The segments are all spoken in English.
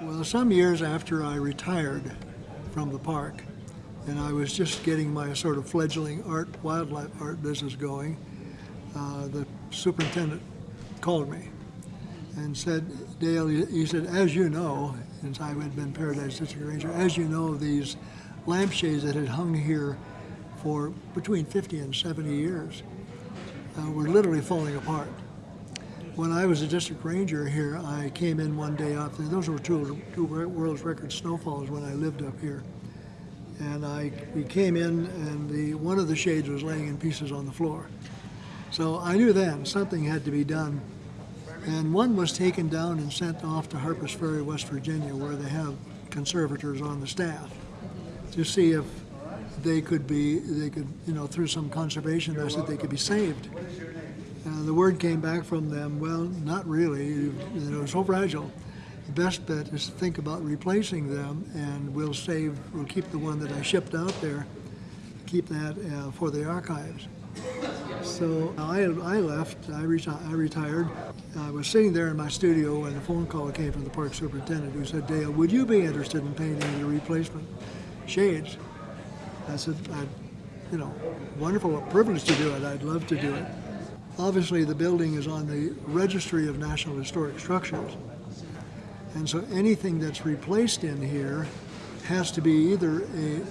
Well, some years after I retired from the park, and I was just getting my sort of fledgling art, wildlife art business going, uh, the superintendent called me and said, Dale, he said, as you know, since I had been Paradise District Ranger, as you know, these lampshades that had hung here for between 50 and 70 years uh, were literally falling apart. When I was a district ranger here, I came in one day after, those were two, two world's record snowfalls when I lived up here. And I, we came in and the, one of the shades was laying in pieces on the floor. So I knew then something had to be done. And one was taken down and sent off to Harpers Ferry, West Virginia, where they have conservators on the staff to see if they could be, they could, you know, through some conservation said they could be saved. Uh, the word came back from them, well, not really, you know, so fragile. The best bet is to think about replacing them and we'll save, we'll keep the one that I shipped out there, keep that uh, for the archives. So I, I left, I, reti I retired. I was sitting there in my studio and a phone call came from the park superintendent who said, Dale, would you be interested in painting the replacement shades? I said, I, you know, wonderful privilege to do it. I'd love to do it. Obviously, the building is on the Registry of National Historic Structures. And so anything that's replaced in here has to be either a,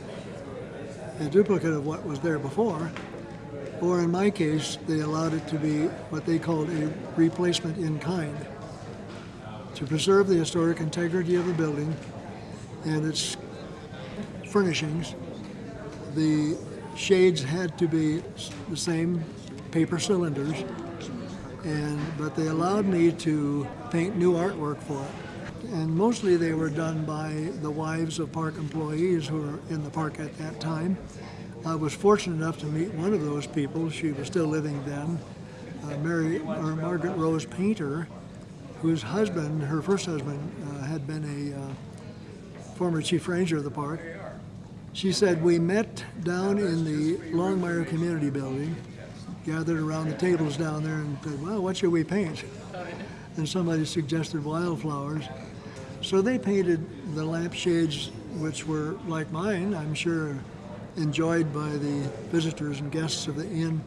a duplicate of what was there before, or in my case, they allowed it to be what they called a replacement in kind. To preserve the historic integrity of the building and its furnishings, the shades had to be the same paper cylinders, and but they allowed me to paint new artwork for it. And mostly they were done by the wives of park employees who were in the park at that time. I was fortunate enough to meet one of those people. She was still living then, uh, Mary or Margaret Rose Painter, whose husband, her first husband, uh, had been a uh, former chief ranger of the park. She said, we met down in the Longmire Community Building, gathered around the tables down there and said, well, what should we paint? And somebody suggested wildflowers. So they painted the lampshades, which were like mine, I'm sure enjoyed by the visitors and guests of the inn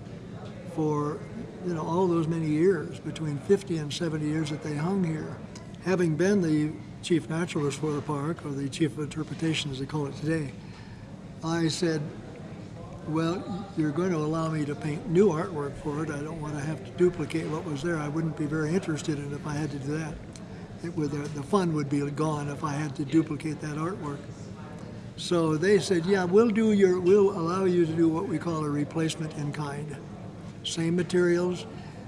for you know all those many years, between 50 and 70 years that they hung here. Having been the chief naturalist for the park, or the chief of interpretation as they call it today, I said, well, you're going to allow me to paint new artwork for it. I don't want to have to duplicate what was there. I wouldn't be very interested in it if I had to do that. It would, uh, the fun would be gone if I had to duplicate that artwork. So they said, yeah, we'll do your, we'll allow you to do what we call a replacement in kind. Same materials.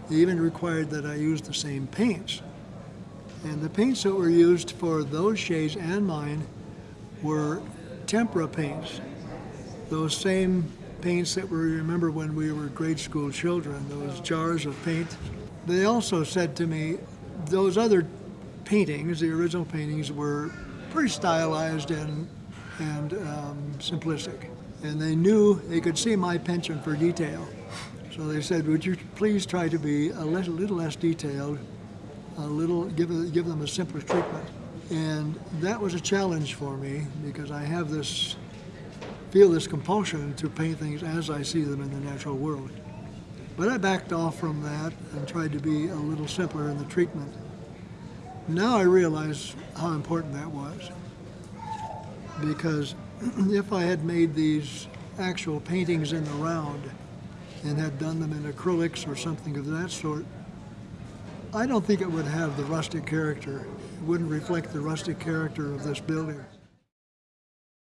They even required that I use the same paints. And the paints that were used for those shades and mine were tempera paints. Those same paints that we remember when we were grade school children, those jars of paint. They also said to me, those other paintings, the original paintings, were pretty stylized and and um, simplistic. And they knew, they could see my penchant for detail. So they said, would you please try to be a little, little less detailed, a little, give, give them a simpler treatment. And that was a challenge for me because I have this, feel this compulsion to paint things as I see them in the natural world. But I backed off from that and tried to be a little simpler in the treatment. Now I realize how important that was because if I had made these actual paintings in the round and had done them in acrylics or something of that sort, I don't think it would have the rustic character. It wouldn't reflect the rustic character of this building.